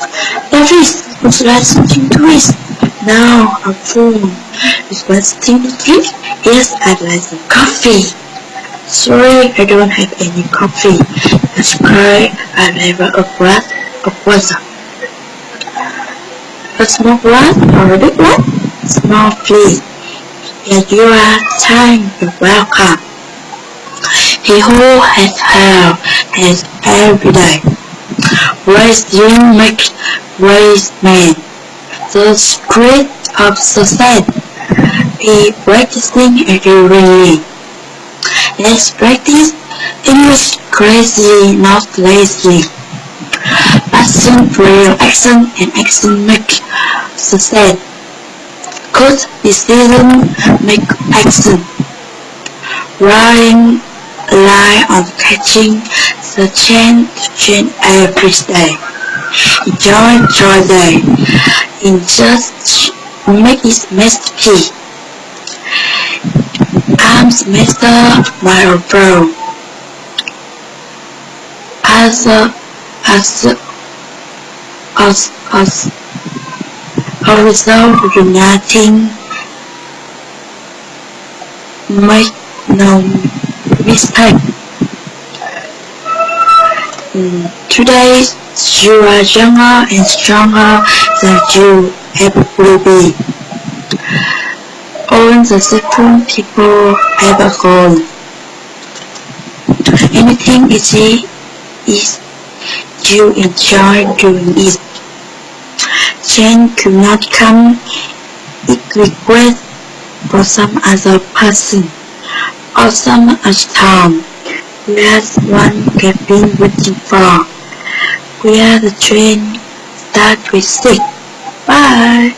Is was like something to eat. Now I'm full. Is there something to drink? Yes, I'd like some coffee. Sorry, I don't have any coffee. That's why I never a glass of water. A small glass or a big one? Small, please. Here you are. time, you. Welcome. He who has hell has every day. Raise young make raise man. The spirit of success is practicing every day. Let's practice English crazy, not lazy. Action, real action, and action make success. Good decision make action. Relying line on catching the chance to change every day. Enjoy your day. In just make it masterpiece. I'm Mr. Marlborough. As a, as a, as, as a result of uniting, make no mistake. Today you are younger and stronger than you ever will be. All the second people ever gone. Anything easy is you enjoy doing it. Change could not come. It requests for some other person or some other time. Where's one have been waiting for? Where the train start with six. Bye.